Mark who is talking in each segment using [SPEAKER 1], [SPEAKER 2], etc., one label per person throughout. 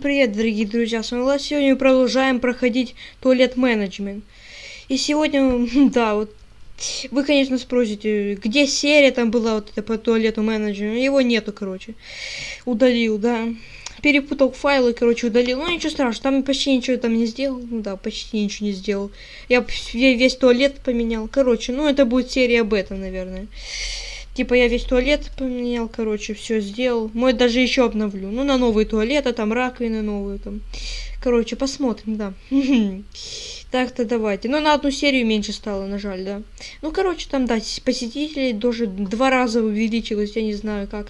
[SPEAKER 1] привет, дорогие друзья, с вами Влад. Сегодня мы продолжаем проходить туалет менеджмент. И сегодня, да, вот, вы, конечно, спросите, где серия там была вот эта по туалету менеджмент. Его нету, короче. Удалил, да. Перепутал файлы, короче, удалил. Ну, ничего страшного, там почти ничего там не сделал. Ну, да, почти ничего не сделал. Я весь туалет поменял. Короче, ну, это будет серия об этом, наверное. Типа я весь туалет поменял, короче, все сделал. Мой даже еще обновлю. Ну, на новые туалеты, там раковины новые, там. Короче, посмотрим, да. Так-то давайте. Ну, на одну серию меньше стало, на жаль, да. Ну, короче, там, да, посетителей даже два раза увеличилось, я не знаю как.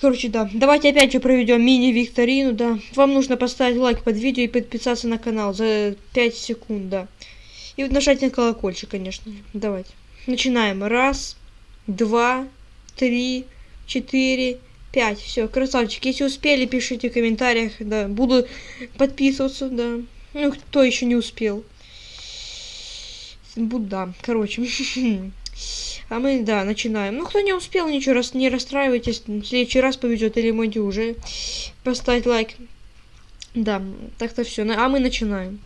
[SPEAKER 1] Короче, да. Давайте опять же проведем мини-викторину, да. Вам нужно поставить лайк под видео и подписаться на канал за 5 секунд, да. И нажать на колокольчик, конечно. Давайте. Начинаем. Раз, два, три, четыре, пять. Все, красавчик. Если успели, пишите в комментариях, да. Буду подписываться, да. Ну, кто еще не успел. Буду, да, короче. А мы, да, начинаем. Ну, кто не успел, ничего, раз не расстраивайтесь. В следующий раз повезет или можете уже поставить лайк. Да, так-то все. А мы начинаем.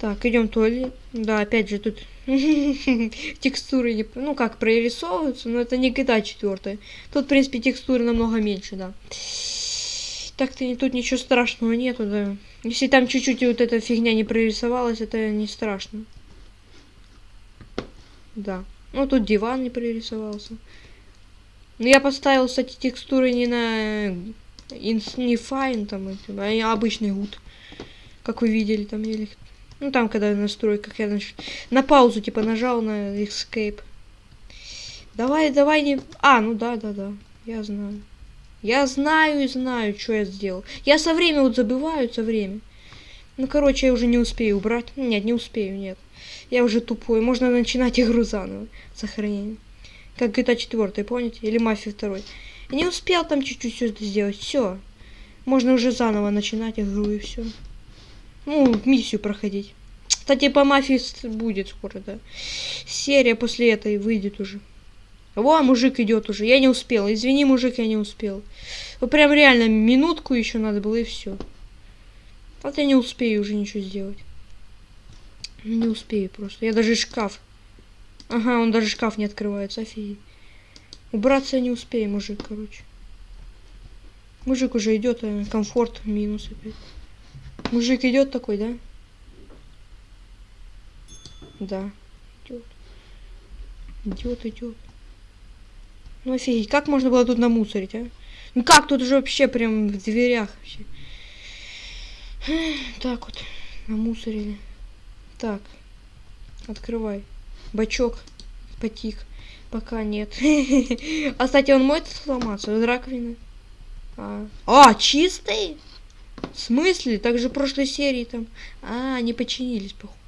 [SPEAKER 1] Так, идем туалет. Да, опять же, тут текстуры, не, ну как, прорисовываются, но это не GTA 4. Тут, в принципе, текстуры намного меньше, да. Так-то тут ничего страшного нету, да. Если там чуть-чуть вот эта фигня не прорисовалась, это не страшно. Да. Ну, тут диван не прорисовался. Но я поставил, кстати, текстуры не на Infinifine, там, а обычный гуд. Как вы видели, там, или ну, там, когда настрой, как я нач... на паузу, типа, нажал на Escape. Давай, давай не... А, ну да, да, да. Я знаю. Я знаю и знаю, что я сделал. Я со временем вот забываю, со временем. Ну, короче, я уже не успею убрать. Нет, не успею, нет. Я уже тупой. Можно начинать игру заново. Сохранение. Как GTA 4, помните? Или Мафия 2. Я не успел там чуть-чуть все это сделать. Все. Можно уже заново начинать игру и все. Ну, миссию проходить. Кстати, по мафии будет скоро, да. Серия после этой выйдет уже. Во, мужик идет уже. Я не успел. Извини, мужик, я не успел. Ну, прям реально минутку еще надо было и все. Вот я не успею уже ничего сделать. Не успею просто. Я даже шкаф. Ага, он даже шкаф не открывается. Офигеть. Убраться я не успею, мужик, короче. Мужик уже идет, а комфорт минус опять. Мужик идет такой, да? Да. Идет. Идет, идет. Ну офигеть, как можно было тут намусорить, а? Ну как тут уже вообще прям в дверях вообще? Так вот, намусорили. Так, открывай. Бачок потик. Пока нет. а, кстати, он может сломаться? Раковина. А, а чистый? В смысле? Так же в прошлой серии там. А, они починились, походу.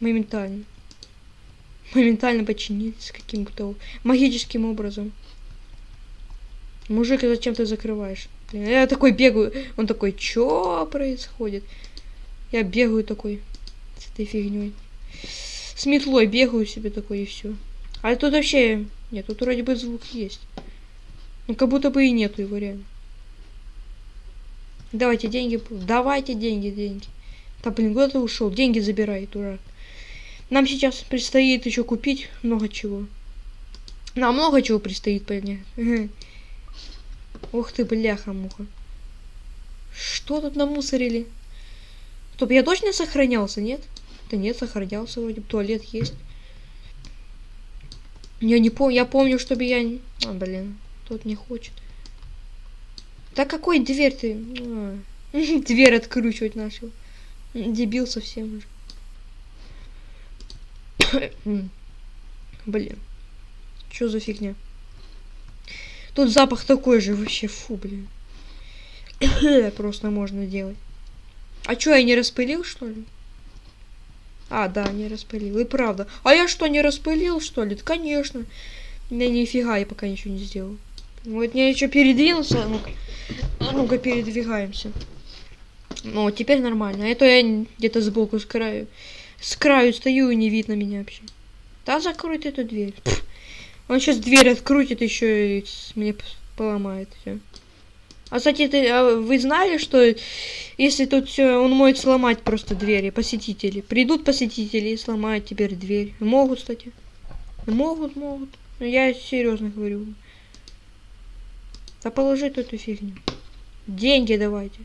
[SPEAKER 1] Моментально. Моментально починились каким-то магическим образом. Мужик, зачем ты закрываешь? Я такой бегаю. Он такой, что происходит? Я бегаю такой с этой фигней. С метлой бегаю себе такой и все. А тут вообще... Нет, тут вроде бы звук есть. Ну, как будто бы и нету его реально. Давайте деньги. Давайте деньги, деньги. Да блин, куда ты ушел? Деньги забирай, дурак. Нам сейчас предстоит еще купить много чего. Нам много чего предстоит понять. Ух ты, бляха-муха. Что тут намусорили? Стоп, я точно сохранялся, нет? Да нет, сохранялся вроде. Туалет есть. Я не помню, я помню, чтобы я... А, блин, тот не хочет. Да какой дверь ты? А, дверь откручивать начал. Дебил совсем уже. Блин. Что за фигня? Тут запах такой же вообще, фу, блин. Просто можно делать. А что, я не распылил, что ли? А, да, не распылил. И правда. А я что, не распылил, что ли? Да, конечно. Да нифига, я пока ничего не сделал. Вот я еще передвинулся. Ну-ка, ну передвигаемся. Ну, теперь нормально. А то я где-то сбоку с краю. С краю стою и не видно меня вообще. Да, закрой эту дверь. Пфф. Он сейчас дверь открутит еще и мне поломает все. А, кстати, ты, а вы знали, что если тут все, он может сломать просто двери, посетители. Придут посетители и сломают теперь дверь. Могут, кстати. Могут, могут. Я серьезно говорю. Да положи эту фигню. Деньги давайте.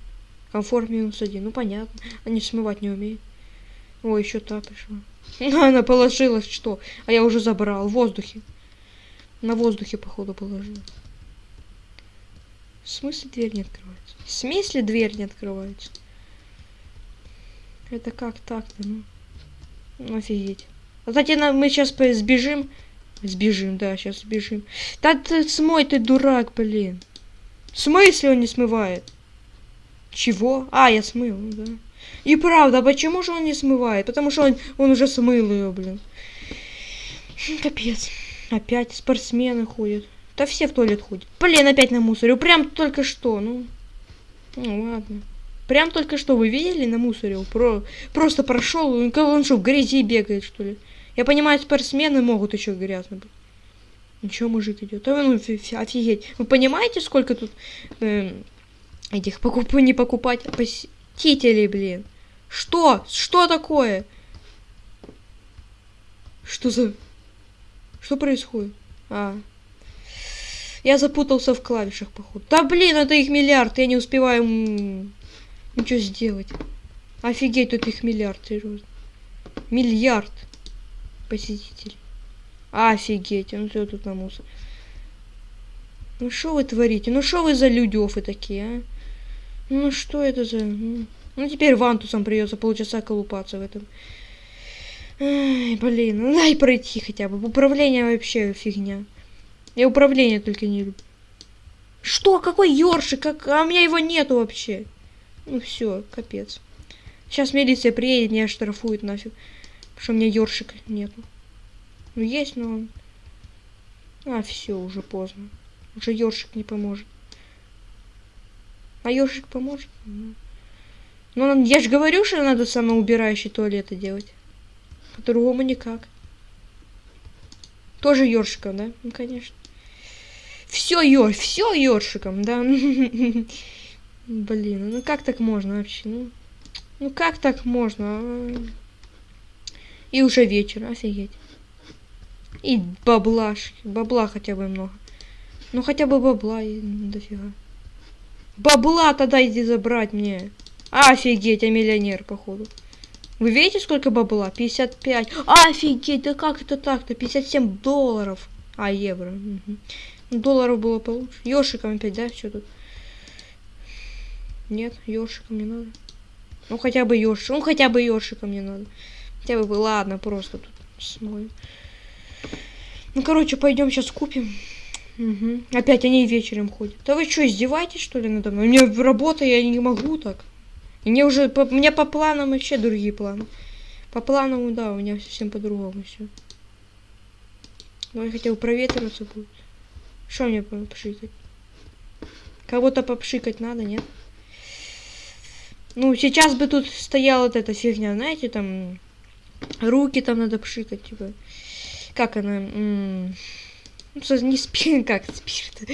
[SPEAKER 1] Комфорт минус один. Ну понятно. Они смывать не умеют. О, еще та пришла. Она положила что? А я уже забрал. В воздухе. На воздухе, походу, положила. В смысле дверь не открывается? В смысле дверь не открывается? Это как так-то, ну? Офигеть. А кстати, мы сейчас сбежим. Сбежим, да, сейчас сбежим. Да ты смой, ты дурак, блин. В смысле он не смывает? Чего? А, я смыл, да. И правда, а почему же он не смывает? Потому что он, он уже смыл ее, блин. Капец. Опять спортсмены ходят. Да все в туалет ходят. Блин, опять на мусоре. Прям только что, ну. Ну ладно. Прям только что вы видели на мусоре? Про... Просто прошел, он, он что, в грязи бегает, что ли? Я понимаю, спортсмены могут еще грязно быть. Ничего, мужик идет. А, ну, офигеть. Вы понимаете, сколько тут э, этих покуп... не покупать посетителей, блин? Что? Что такое? Что за... Что происходит? А. Я запутался в клавишах, походу. Да блин, это их миллиард, я не успеваю ничего сделать. Офигеть, тут их миллиард, серьезно. Миллиард посетителей. Офигеть, ну что тут на мусор. Ну что вы творите? Ну что вы за людёфы такие, а? Ну что это за... Ну, ну теперь вантусом придется полчаса колупаться в этом. Ай, блин, ну дай пройти хотя бы. Управление вообще фигня. Я управление только не люблю. Что? Какой ёршик? Как... А у меня его нету вообще. Ну все, капец. Сейчас милиция приедет, меня штрафует нафиг. Потому что у меня ёршика нету. Ну есть, но он... А, все, уже поздно. Уже ёршик не поможет. А ёршик поможет? Ну, я же говорю, что надо самоубирающий туалеты делать. По-другому никак. Тоже ёршиком, да? Ну, конечно. Все ёр, все ёршиком, да? Блин, ну как так можно вообще? Ну, ну как так можно? И уже вечер, офигеть. И баблашки. Бабла хотя бы много. Ну хотя бы бабла и дофига. Бабла тогда иди забрать мне. Офигеть, я миллионер, походу. Вы видите, сколько бабла? 55. Офигеть, да как это так-то? 57 долларов. А, евро. Угу. Долларов было получше. Ёшиком опять, да? Что тут? Нет, ёшиком не надо. Ну хотя бы ёшик. Ну хотя бы ёшиком не надо. Хотя бы, ладно, просто тут смою. Ну, короче, пойдем сейчас купим. Угу. Опять они вечером ходят. Да вы что, издеваетесь, что ли, надо мной? У меня работа, я не могу так. Мне уже, по, у меня по планам вообще другие планы. По планам, да, у меня совсем по-другому все. Давай хотя бы проветриваться будет. Что мне попшикать? Кого-то попшикать надо, нет? Ну, сейчас бы тут стояла вот эта фигня, знаете, там... Руки там надо пшикать, типа. Как она? Ну, не спирт, как спирт.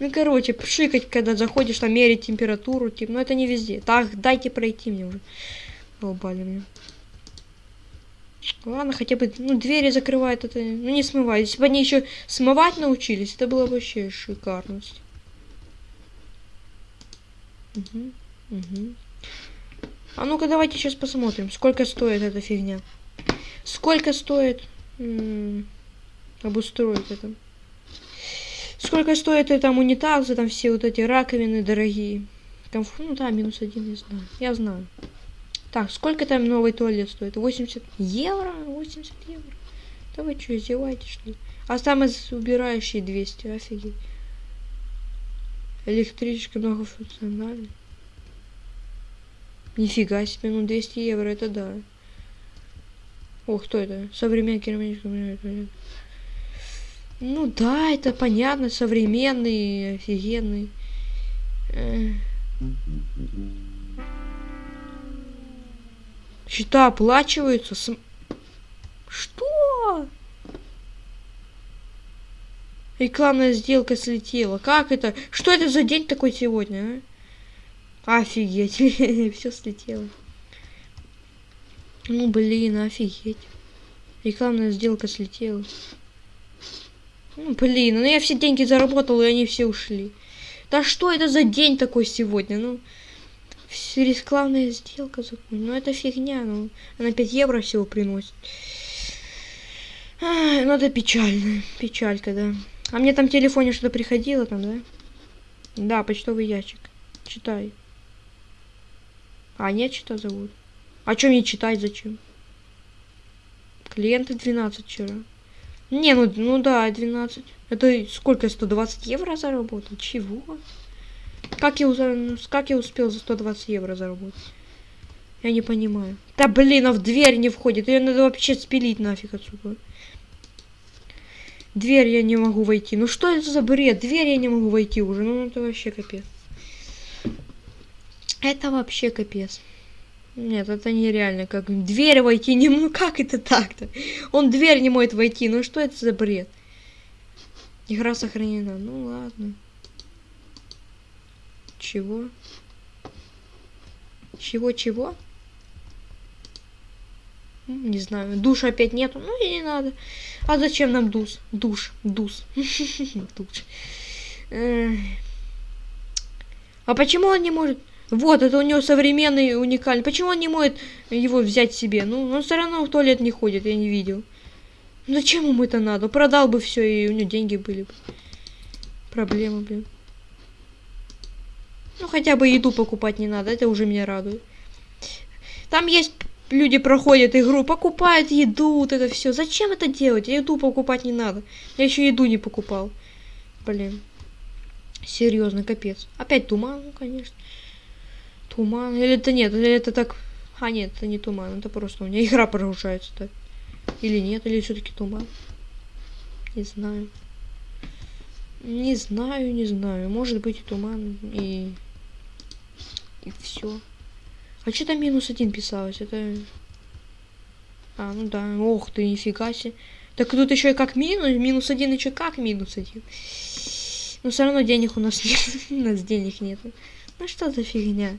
[SPEAKER 1] Ну, короче, пшикать, когда заходишь, там мерить температуру, типа, ну это не везде. Так, дайте пройти мне уже. Долбали мне. Ладно, хотя бы, ну, двери закрывают это, ну, не смывают. Если бы они еще смывать научились, это было вообще шикарность. Угу, угу. А ну-ка, давайте сейчас посмотрим, сколько стоит эта фигня. Сколько стоит обустроить это. Сколько стоит это там унитазы, там все вот эти раковины дорогие. Комф... Ну да, минус один, я знаю. Я знаю. Так, сколько там новый туалет стоит? 80 евро? 80 евро. Да вы что, издеваетесь, что ли? А самый убирающий 200, офигеть. Электричка многофункциональная. Нифига себе, ну 200 евро, это да. Ох, кто это? Современный керамический. Ну да, это понятно, современный, офигенный. Счета оплачиваются. С... Что? Рекламная сделка слетела. Как это? Что это за день такой сегодня, а? Офигеть. Все слетело. Ну, блин, офигеть. Рекламная сделка слетела. Ну, блин, ну я все деньги заработал, и они все ушли. Да что это за день такой сегодня? Ну, рекламная сделка закончена. Ну, это фигня. Ну, она 5 евро всего приносит. Ай, ну, это печально. Печалька, да. А мне там в телефоне что-то приходило там, да? Да, почтовый ящик. Читай. А, нет, что зовут. А что мне читать зачем? Клиенты 12 вчера. Не, ну, ну да, 12. Это сколько, 120 евро заработал? Чего? Как я, как я успел за 120 евро заработать? Я не понимаю. Да блин, а в дверь не входит. Ее надо вообще спилить нафиг отсюда. Дверь я не могу войти. Ну что это за бред? Дверь я не могу войти уже. Ну это вообще капец. Это вообще капец. Нет, это нереально. Как дверь войти не... Ну как это так-то? Он дверь не может войти. Ну что это за бред? Игра сохранена. Ну ладно. Чего? Чего-чего? Не знаю. Душа опять нету. Ну и не надо. А зачем нам душ? Душ. Душ. Душ. А почему он не может... Вот, это у него современный, уникальный. Почему он не может его взять себе? Ну, он все равно в туалет не ходит, я не видел. Зачем ему это надо? Продал бы все, и у него деньги были бы. Проблема, блин. Ну, хотя бы еду покупать не надо, это уже меня радует. Там есть люди проходят игру, покупают еду, вот это все. Зачем это делать? Еду покупать не надо. Я еще еду не покупал. Блин. Серьезно, капец. Опять туман, ну, конечно. Туман. Или это нет, или это так... А, нет, это не туман, это просто у меня игра прогружается так. Или нет, или все-таки туман. Не знаю. Не знаю, не знаю. Может быть и туман, и... И все. А что там минус один писалось? Это... А, ну да. Ох ты, нифига себе. Так тут еще и как минус, минус один еще как минус один. Но все равно денег у нас нет. у нас денег нет. Ну что за фигня?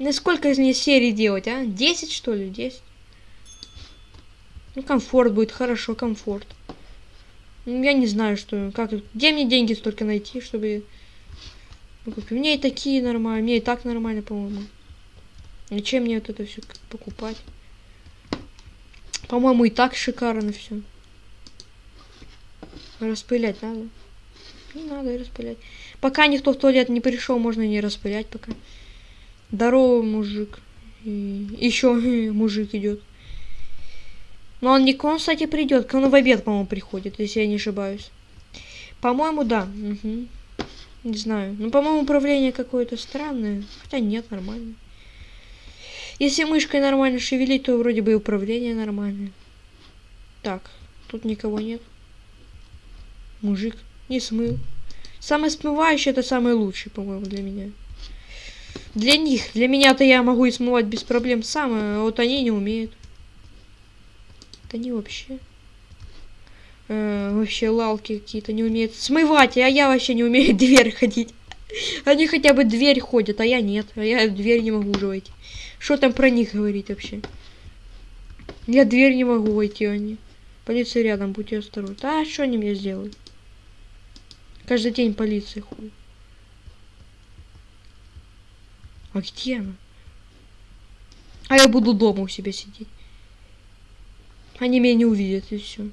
[SPEAKER 1] На сколько из них серий делать, а? 10 что ли? 10? Ну, комфорт будет, хорошо, комфорт. Ну, я не знаю, что, как, где мне деньги столько найти, чтобы... Ну, как, мне и такие нормально, мне и так нормально, по-моему. И чем мне вот это все покупать? По-моему, и так шикарно все. Распылять надо. Не надо распылять. Пока никто в туалет не пришел, можно не распылять пока. Здорово, мужик. И еще мужик идет. Но он не к вам, кстати, придет. Он в обед, по-моему, приходит, если я не ошибаюсь. По-моему, да. Угу. Не знаю. Ну, по-моему, управление какое-то странное. Хотя нет, нормально. Если мышкой нормально шевелить, то вроде бы и управление нормальное. Так, тут никого нет. Мужик не смыл. Самый смывающий это самый лучший, по-моему, для меня. Для них. Для меня-то я могу и смывать без проблем сам, а вот они не умеют. Да не вообще. Э, вообще лалки какие-то не умеют смывать, а я вообще не умею дверь ходить. Они хотя бы дверь ходят, а я нет. А я дверь не могу уже войти. Что там про них говорить вообще? Я дверь не могу войти, они. Полиция рядом, будьте осторожны. А что они мне сделают? Каждый день полиция ходит. А где она? А я буду дома у себя сидеть. Они меня не увидят, и все.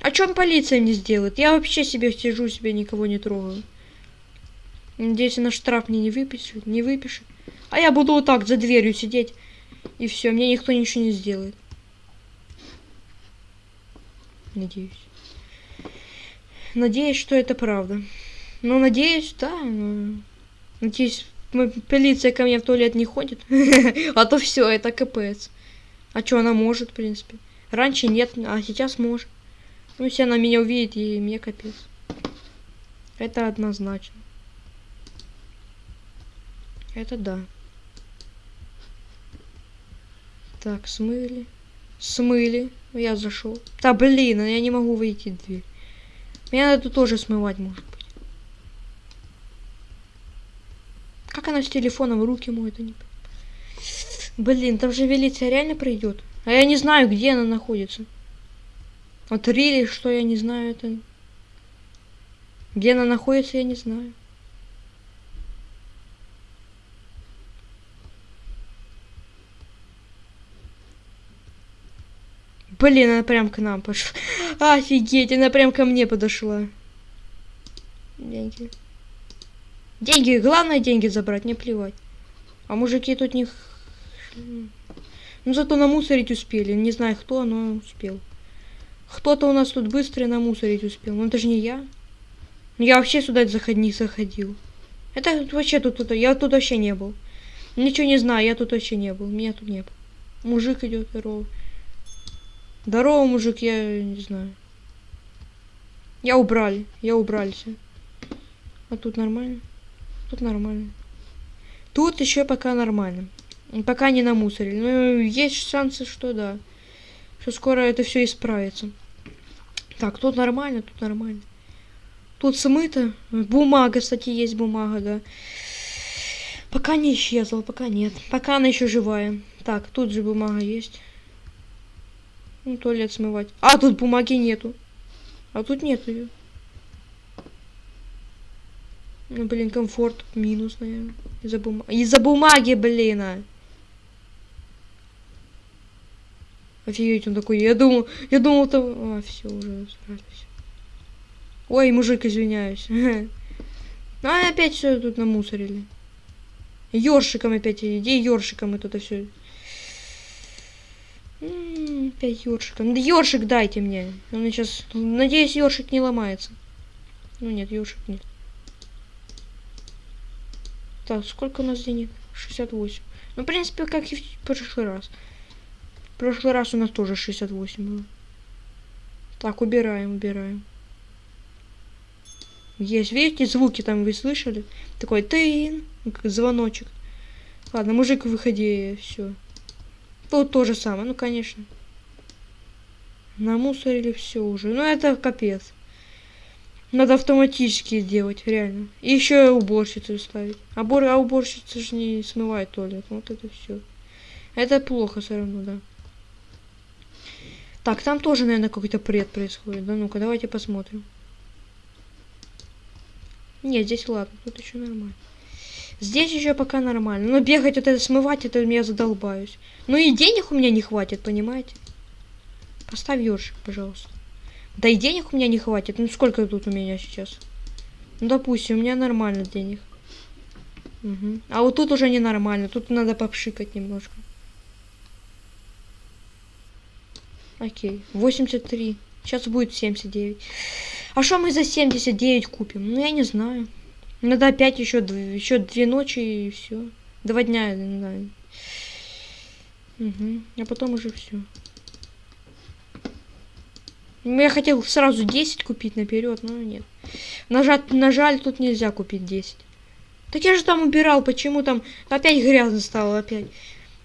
[SPEAKER 1] А чем полиция мне сделает? Я вообще себе сижу, себе никого не трогаю. Надеюсь, на штраф мне не выпишет, не выпишет. А я буду вот так за дверью сидеть. И все, мне никто ничего не сделает. Надеюсь. Надеюсь, что это правда. Ну, надеюсь, да. Но... Надеюсь, полиция ко мне в туалет не ходит. а то все, это капец. А что она может, в принципе? Раньше нет, а сейчас может. Ну, если она меня увидит, и мне капец. Это однозначно. Это да. Так, смыли. Смыли. Я зашел. Да блин, я не могу выйти дверь. Мне надо тоже смывать, может быть. Как она с телефоном руки моет, не Блин, там же велиция реально пройдет. А я не знаю, где она находится. Вот рили, что я не знаю, это... Где она находится, я не знаю. Блин, она прям к нам пошла. Офигеть, она прям ко мне подошла. Деньги. Деньги, главное деньги забрать, не плевать. А мужики тут не... Ну зато намусорить успели. Не знаю кто, но успел. Кто-то у нас тут быстро намусорить успел. Но это же не я. Я вообще сюда заход не заходил. Это вообще тут, тут, я тут вообще не был. Ничего не знаю, я тут вообще не был. Меня тут не было. Мужик идет, здорово. Здорово, мужик, я не знаю. Я убрали, я убрался. А тут нормально? Тут нормально. Тут еще пока нормально. Пока не намусорили. Но есть шансы, что да. Что скоро это все исправится. Так, тут нормально, тут нормально. Тут смыто. Бумага, кстати, есть бумага, да. Пока не исчезла, пока нет. Пока она еще живая. Так, тут же бумага есть. Ну, туалет смывать. А, тут бумаги нету. А тут нету ее. Ну, блин, комфорт минус, наверное. Из-за бумаги. Из-за бумаги, блин. А. Офигеть, он такой. Я думал, я думал, там... А, все, уже справились. Ой, мужик, извиняюсь. Ну, а опять все тут намусорили. Ёршиком опять, иди ёршиком и тут все. Опять ёршиком. Да ёршик дайте мне. Он сейчас... Надеюсь, ёршик не ломается. Ну нет, ёршик нет. Так, сколько у нас денег? 68. Ну, в принципе, как и в прошлый раз. В прошлый раз у нас тоже 68 было. Так, убираем, убираем. Есть, видите, звуки там вы слышали? Такой тын, звоночек. Ладно, мужик, выходи, все. Тут то же самое, ну конечно. Намусорили все уже. Ну это капец. Надо автоматически сделать, реально. И еще уборщицу ставить. А, бор... а уборщица же не смывает туалет. Вот это все. Это плохо все равно, да. Так, там тоже, наверное, какой-то пред происходит. Да ну-ка, давайте посмотрим. Нет, здесь ладно, тут еще нормально. Здесь еще пока нормально. Но бегать вот это смывать, это меня задолбаюсь. Ну и денег у меня не хватит, понимаете? Поставь ёршик, пожалуйста. Да и денег у меня не хватит. Ну сколько тут у меня сейчас? Ну допустим, у меня нормально денег. Угу. А вот тут уже ненормально. Тут надо попшикать немножко. Окей. 83. Сейчас будет 79. А что мы за 79 купим? Ну я не знаю. Надо опять еще, еще две ночи и все. Два дня, да. Угу. А потом уже все. Ну, я хотел сразу 10 купить наперед, но нет. Нажать, нажаль, тут нельзя купить 10. Так я же там убирал, почему там опять грязно стало опять?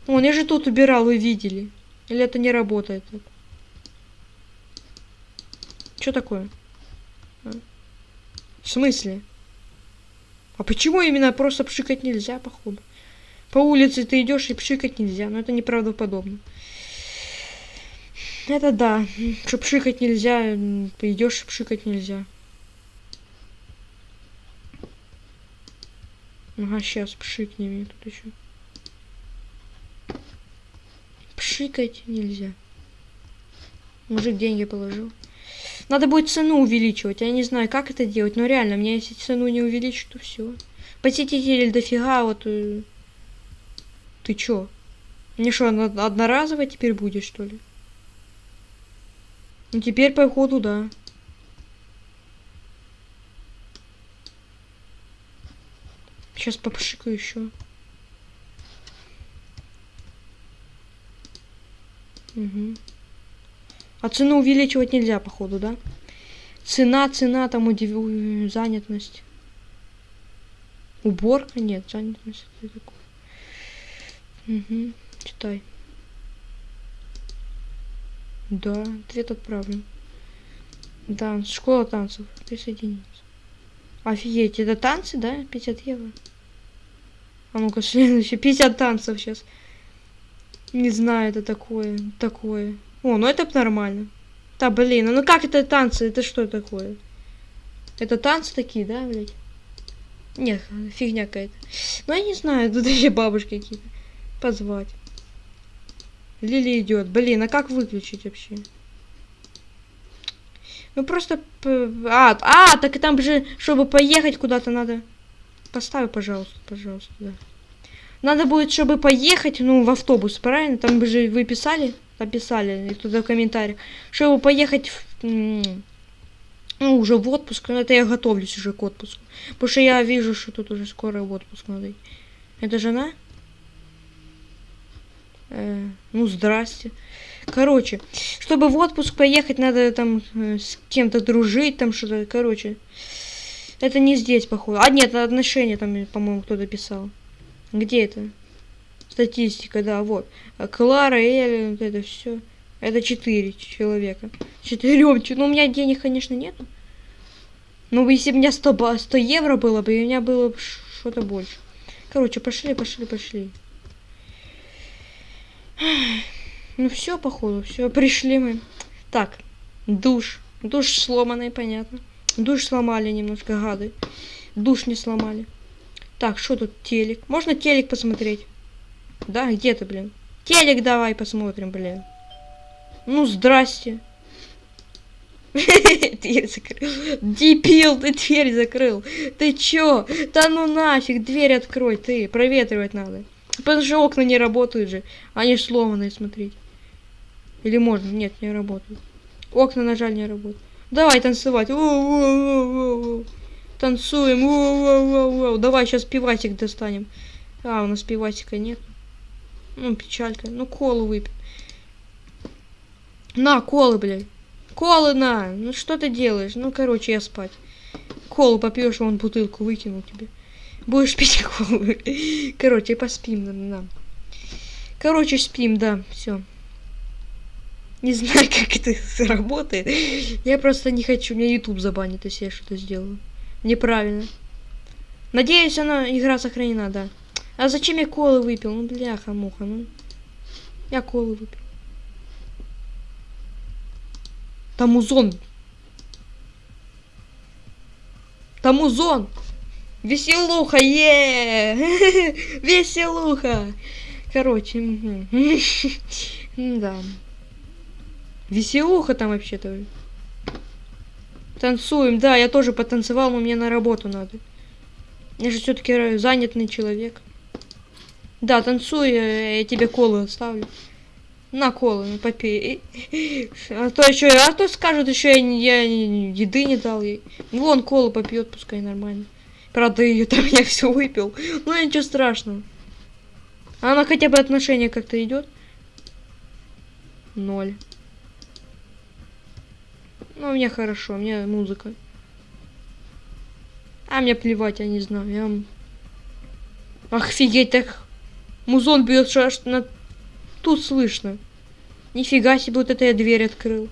[SPEAKER 1] Вон, я же тут убирал, вы видели. Или это не работает? Что такое? А? В смысле? А почему именно просто пшикать нельзя, походу? По улице ты идешь и пшикать нельзя, но это неправдоподобно. Это да. Что пшикать нельзя, идешь пшикать нельзя. Ага, сейчас пшикнем тут еще. Пшикать нельзя. Мужик деньги положил. Надо будет цену увеличивать. Я не знаю, как это делать, но реально, мне если цену не увеличить, то все. Посетителей дофига, вот... Э, ты чё? Мне что, одноразово теперь будет, что ли? Ну теперь по ходу, да. Сейчас попшикаю еще. Угу. А цену увеличивать нельзя, походу, да? Цена, цена, там удив... занятность. Уборка? Нет, занятность. Угу. Читай. Да, ответ отправлен. Да, школа танцев. Присоединиться. Офигеть, это танцы, да? 50 евро. А ну-ка, следующее. 50 танцев сейчас. Не знаю, это такое. Такое. О, ну это нормально. Да, блин, а ну как это танцы? Это что такое? Это танцы такие, да, блядь? Нет, фигня какая-то. Ну, я не знаю, тут еще бабушки какие-то. Позвать. Лили идет. Блин, а как выключить вообще? Ну просто... А, а, так и там же, чтобы поехать куда-то надо... Поставь, пожалуйста, пожалуйста, да. Надо будет, чтобы поехать, ну, в автобус, правильно? Там же вы писали, написали, туда в комментариях. Чтобы поехать в, ну, уже в отпуск, ну, это я готовлюсь уже к отпуску. Потому что я вижу, что тут уже скоро в отпуск надо. Это жена? Э, ну, здрасте. Короче, чтобы в отпуск поехать, надо там э, с кем-то дружить, там что-то, короче. Это не здесь, походу. А, нет, отношения там, по-моему, кто-то писал. Где это? Статистика, да, вот. А Клара, Эля, вот это все. Это четыре человека. Четырем. Ну, у меня денег, конечно, нет. Но если бы у меня 100, 100 евро было бы, у меня было бы что-то больше. Короче, пошли, пошли, пошли. Ну все, походу, все, пришли мы. Так, душ. Душ сломанный, понятно. Душ сломали немножко, гады. Душ не сломали. Так, что тут телек? Можно телек посмотреть? Да, где ты, блин? Телек давай посмотрим, блин. Ну, здрасте. Дверь закрыл. Дебил, ты дверь закрыл. Ты чё? Да ну нафиг, дверь открой, ты. Проветривать надо. Потому что окна не работают же. Они сломанные, смотрите. Или можно? Нет, не работают. Окна, на жаль, не работают. Давай танцевать. Воу, воу, воу, воу. Танцуем. Воу, воу, воу, воу. Давай сейчас пивасик достанем. А, у нас пивасика нет. Ну, печалька. Ну, колу выпьем. На, колы, блядь. Колы на. Ну, что ты делаешь? Ну, короче, я спать. Колу попьешь, вон бутылку выкинул тебе. Будешь пить колу. Короче, поспим, да, да. Короче, спим, да, все. Не знаю, как это сработает. Я просто не хочу. Меня YouTube забанит, если я что-то сделаю. Неправильно. Надеюсь, она игра сохранена, да. А зачем я колы выпил? Ну, бляха-муха, ну. Я колы выпил. Там узон. Там узон. Веселуха, е! Веселуха. Короче, да. Веселуха там вообще-то. Танцуем, да, я тоже потанцевал, но мне на работу надо. Я же все-таки занятый человек. Да, танцуй, я тебе колы оставлю. На колы, ну попей. А то еще, а то скажут, еще я, я еды не дал ей. Ну, вон колу попьет, пускай нормально. Правда, ее там я все выпил. Ну ничего страшного. Она хотя бы отношения как-то идет. Ноль. Ну, меня хорошо, меня музыка. А мне плевать, я не знаю. Я... Офигеть, так музон бьет, что аж на... тут слышно. Нифига себе, вот это я дверь открыл.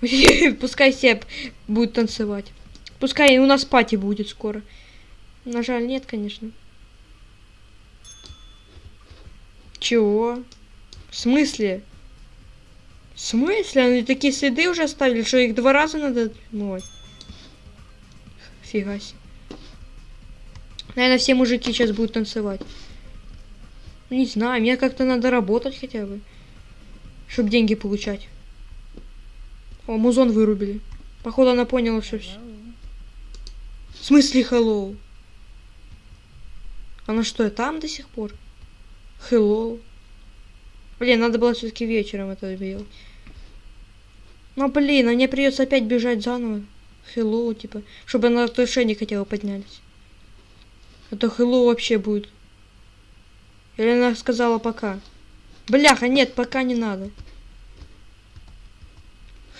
[SPEAKER 1] Пускай себе будет танцевать. Пускай у нас пати будет скоро. На жаль, нет, конечно. Чего? В смысле? В смысле? Они такие следы уже оставили, что их два раза надо... Ой. Фига себе. Наверное, все мужики сейчас будут танцевать. Ну, не знаю, мне как-то надо работать хотя бы. Чтобы деньги получать. О, музон вырубили. Походу она поняла, что все. В смысле hello? Она что, там до сих пор? Hello. Блин, надо было все-таки вечером это делать. Ну блин, а мне придется опять бежать заново. Hello, типа, чтобы на отношения хотя бы поднялись. А то hello вообще будет. Или она сказала пока. Бляха, нет, пока не надо.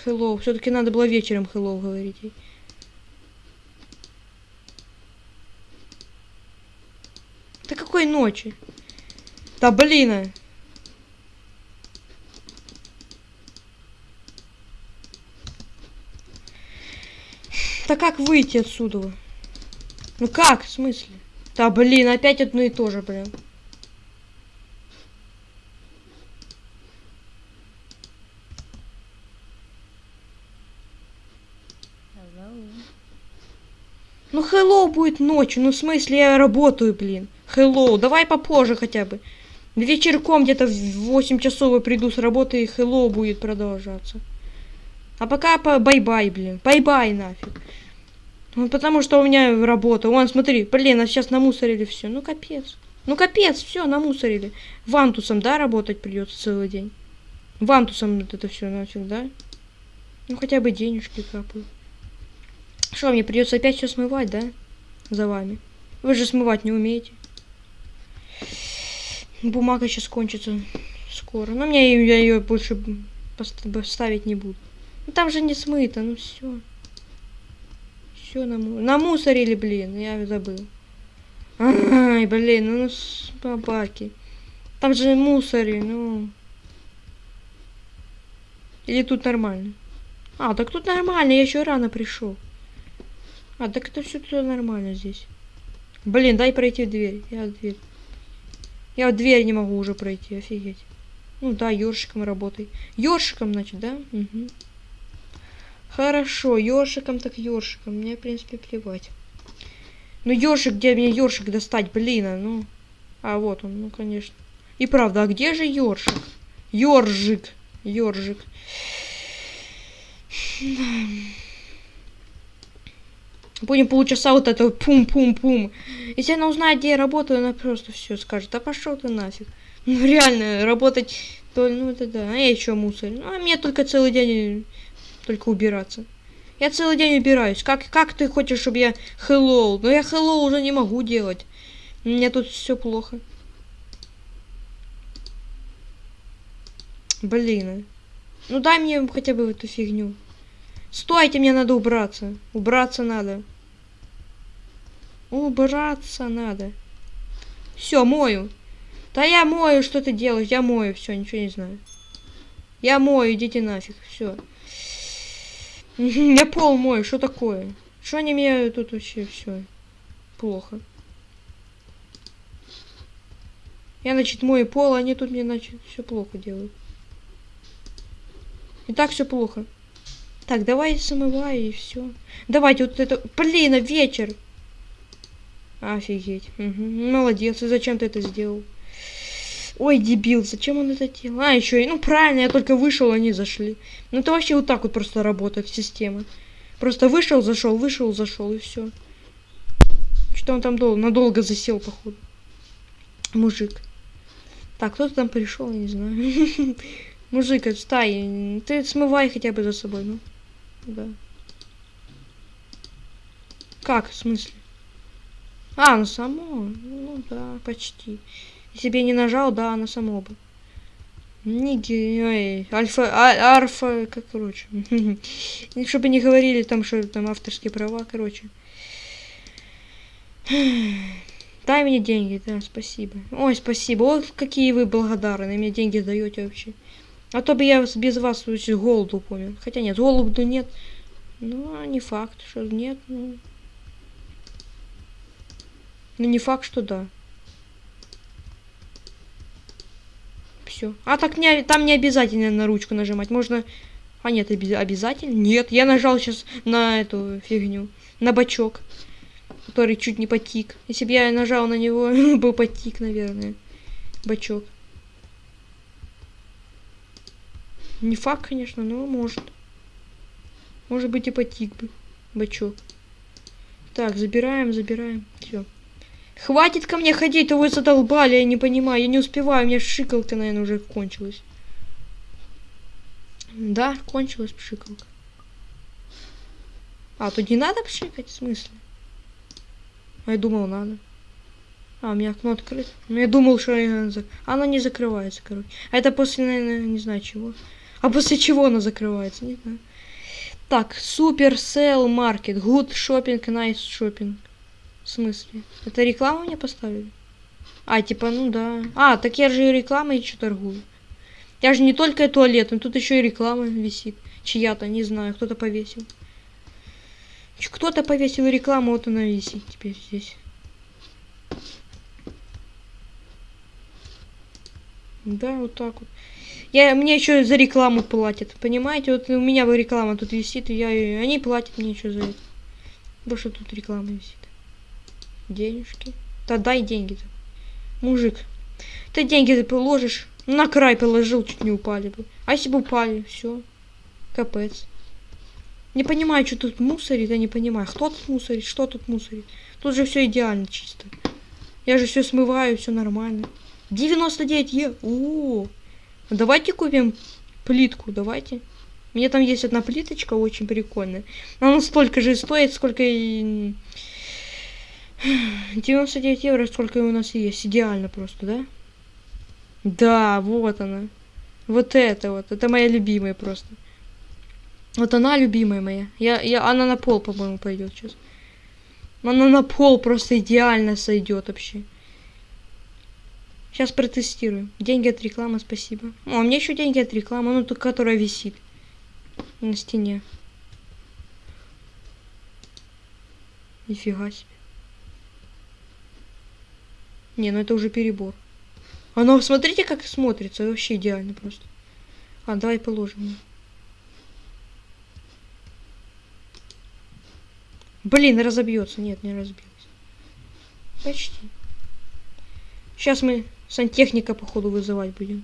[SPEAKER 1] Hello. Все-таки надо было вечером hello говорить. Да какой ночи? Да блин. Да как выйти отсюда? Ну как, в смысле? Да блин, опять одно и то же, блин. Ну, hello будет ночью. Ну, в смысле, я работаю, блин. Hello, давай попозже хотя бы. Вечерком где-то в 8 часов я приду с работы, и hello будет продолжаться. А пока по bye-bye, блин. Bye-bye нафиг. Ну, потому что у меня работа. Вон, смотри, блин, а сейчас намусорили все. Ну, капец. Ну, капец, все, намусорили. Вантусом, да, работать придется целый день. Вантусом вот это все нафиг, да? Ну, хотя бы денежки капают. Что, мне придется опять все смывать, да? За вами. Вы же смывать не умеете. Бумага сейчас кончится скоро. Но мне я ее больше ставить не буду. Ну там же не смыто, ну все. Все наму... намусорили, блин, я забыл. Ай, блин, ну собаки. Там же мусори, ну. Или тут нормально? А, так тут нормально, я еще рано пришел. А, так это все тут нормально здесь. Блин, дай пройти в дверь. Я в дверь. Я в дверь не могу уже пройти, офигеть. Ну да, ёршиком работай. Ёршиком, значит, да? Угу. Хорошо, ёршиком так ёршиком. Мне, в принципе, плевать. Ну, ёршик, где мне ёршик достать, блин, а, ну. А, вот он, ну, конечно. И правда, а где же ёршик? Ёржик. Ёржик. Будем полчаса вот это пум-пум-пум. Если она узнает, где я работаю, она просто все скажет. А пошел ты нафиг. Ну реально, работать, то, ну это да. А я еще мусор. Ну, а мне только целый день только убираться. Я целый день убираюсь. Как, как ты хочешь, чтобы я hello? Но я hello уже не могу делать. У меня тут все плохо. Блин. Ну дай мне хотя бы эту фигню. Стойте, мне надо убраться. Убраться надо. Убраться надо. Все, мою. Да я мою, что ты делаешь? Я мою, все, ничего не знаю. Я мою, идите нафиг, все. Я пол мою, что такое? Что они меня тут вообще все плохо? Я, значит, мою пол, а они тут мне, значит, все плохо делают. И так все плохо. Так, давай смывай и все. Давайте вот это... Блин, а вечер. Офигеть. Угу. Молодец. И зачем ты это сделал? Ой, дебил, зачем он это делал? А, еще и... Ну, правильно, я только вышел, они зашли. Ну, это вообще вот так вот просто работает система. Просто вышел, зашел, вышел, зашел, и все. Что он там дол надолго засел, походу. Мужик. Так, кто-то там пришел, я не знаю. Мужик, отстай. Ты смывай хотя бы за собой, ну. Да. Как, в смысле? А, ну само. Ну да, почти. Если бы я не нажал, да, оно само бы. Ниги, ой, альфа, а, арфа, как, короче. Чтобы не говорили там, что там авторские права, короче. Дай мне деньги, да, спасибо. Ой, спасибо. Вот какие вы благодарны, мне деньги даете вообще. А то бы я без вас голоду помню. Хотя нет, голоду нет. Ну, а не факт, что нет. Ну, ну не факт, что да. Все. А так не, там не обязательно на ручку нажимать. Можно... А нет, обязательно? Нет, я нажал сейчас на эту фигню. На бачок. Который чуть не потик. Если бы я нажал на него, был потик, наверное. Бачок. Не факт, конечно, но может. Может быть и потик бы. Бачок. Так, забираем, забираем. Все. Хватит ко мне ходить, то вы задолбали, я не понимаю. Я не успеваю, у меня шикалка, наверное, уже кончилась. Да, кончилась пшикалка. А, тут не надо пшикать, в смысле? А я думал, надо. А, у меня окно открыто. Ну, я думал, что она не закрывается, короче. А это после, наверное, не знаю чего. А после чего она закрывается? Не знаю. Так, супер сел маркет. Good shopping, nice shopping. В смысле? Это рекламу мне поставили? А, типа, ну да. А, так я же и рекламой еще торгую. Я же не только туалет, но тут еще и реклама висит. Чья-то, не знаю, кто-то повесил. Кто-то повесил рекламу, вот она висит теперь здесь. Да, вот так вот. Я, мне еще за рекламу платят, понимаете? Вот у меня реклама тут висит, и я, они платят мне еще за это. Потому что тут реклама висит. Денежки. Да дай деньги-то. Мужик, ты деньги ты положишь, на край положил, чуть не упали бы. А если бы упали, все. Капец. Не понимаю, что тут мусорит, я не понимаю. Кто тут мусорит, что тут мусорит. Тут же все идеально чисто. Я же все смываю, все нормально. 99 е. О, давайте купим плитку, давайте. У меня там есть одна плиточка очень прикольная. Она столько же стоит, сколько и... 99 евро, сколько у нас есть. Идеально просто, да? Да, вот она. Вот это вот. Это моя любимая просто. Вот она любимая моя. Я, я, она на пол, по-моему, пойдет сейчас. Она на пол просто идеально сойдет вообще. Сейчас протестируем. Деньги от рекламы, спасибо. О, у меня еще деньги от рекламы, ну, которая висит на стене. Нифига себе. Не, ну это уже перебор. Оно, смотрите, как смотрится. Вообще идеально просто. А, давай положим. Блин, разобьется. Нет, не разбилось. Почти. Сейчас мы сантехника, походу, вызывать будем.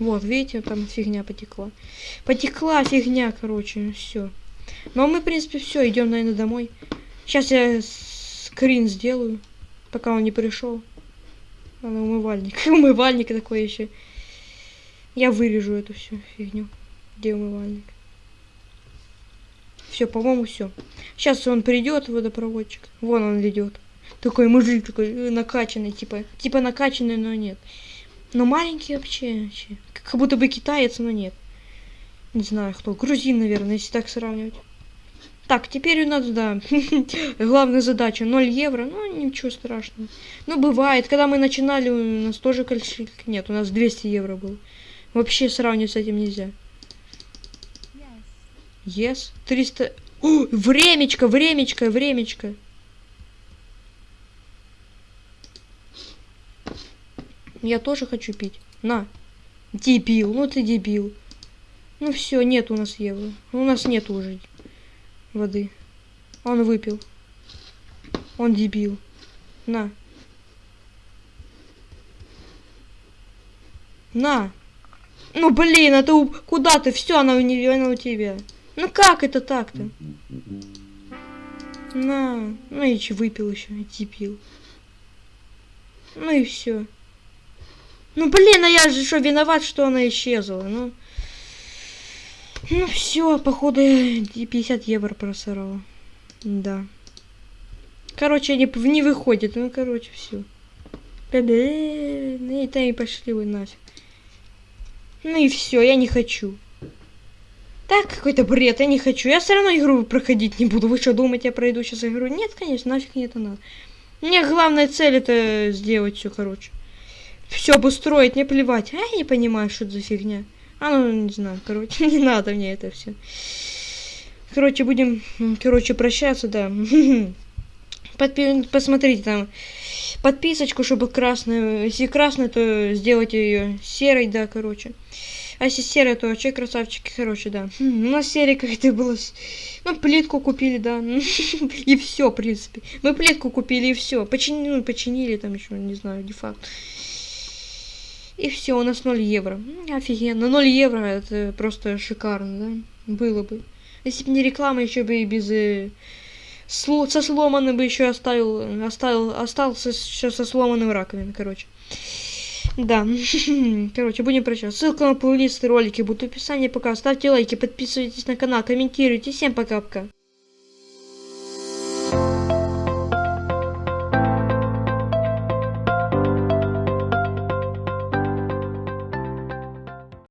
[SPEAKER 1] Вот, видите, там фигня потекла. Потекла фигня, короче, все. Ну, а мы, в принципе, все, идем, наверное, домой. Сейчас я скрин сделаю, пока он не пришел. Надо умывальник. умывальник такой еще. Я вырежу эту всю фигню. Где умывальник? Все, по-моему, все. Сейчас он придет, водопроводчик. Вон он идет. Такой мужик такой э, накачанный, типа, типа накачанный, но нет. Но маленький вообще, вообще. Как будто бы китаец, но нет. Не знаю кто. Грузин, наверное, если так сравнивать. Так, теперь у нас, да, главная задача 0 евро. Ну, ничего страшного. Ну, бывает. Когда мы начинали, у нас тоже количество... Нет, у нас 200 евро было. Вообще сравнивать с этим нельзя. Yes. 300... О, времечко, времечко, времечко. Я тоже хочу пить. На. Дебил, ну ты дебил. Ну все, нет у нас евро. У нас нет уже воды. Он выпил. Он дебил. На. На. Ну блин, а ты куда ты? Все, она у нее, она у тебя. Ну как это так-то? На. Ну и че выпил еще, дебил. Ну и все. Ну блин, а я же что, виноват, что она исчезла, ну. Ну все, походу 50 евро просрала. Да. Короче, не, не выходит, ну короче, все. Ну и там и пошли вы нафиг. Ну и все, я не хочу. Так, какой-то бред, я не хочу. Я все равно игру проходить не буду. Вы что, думаете, я пройду сейчас игру? Нет, конечно, нафиг мне это надо. Мне главная цель это сделать все, короче все обустроить, не плевать. А я не понимаю, что это за фигня. А ну, не знаю, короче, не надо мне это все. Короче, будем, короче, прощаться, да. Подпи посмотрите там подписочку, чтобы красная. Если красная, то сделайте ее серой, да, короче. А если серая, то вообще красавчики, короче, да. У нас серия как-то была. Ну, плитку купили, да. И все, в принципе. Мы плитку купили и все. Починили, ну, починили там еще, не знаю, не факт. И все, у нас 0 евро. Офигенно. 0 евро это просто шикарно, да? Было бы. Если бы не реклама, еще бы и без... Э, сло, со сломанным бы еще оставил, оставил, остался еще со сломанным раковиной, короче. Да, короче, будем прощаться. Ссылка на плейлисты ролики будут в описании. Пока ставьте лайки, подписывайтесь на канал, комментируйте. Всем пока-пока.